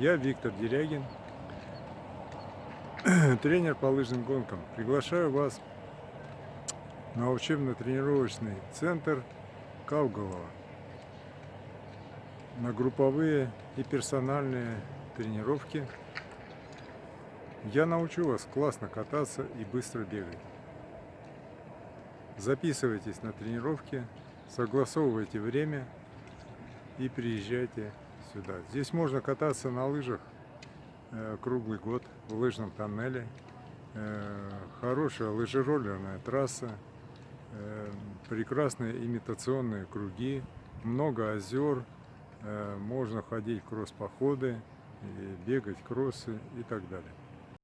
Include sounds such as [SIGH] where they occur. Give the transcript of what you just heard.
Я Виктор Дерягин, [CLEARS THROAT] тренер по лыжным гонкам. Приглашаю вас на учебно-тренировочный центр Кауголова на групповые и персональные тренировки. Я научу вас классно кататься и быстро бегать. Записывайтесь на тренировки, согласовывайте время и приезжайте сюда. Здесь можно кататься на лыжах э, круглый год в лыжном тоннеле. Э, хорошая лыжероллерная трасса, э, прекрасные имитационные круги, много озер, можно ходить кросс-походы, бегать кроссы и так далее.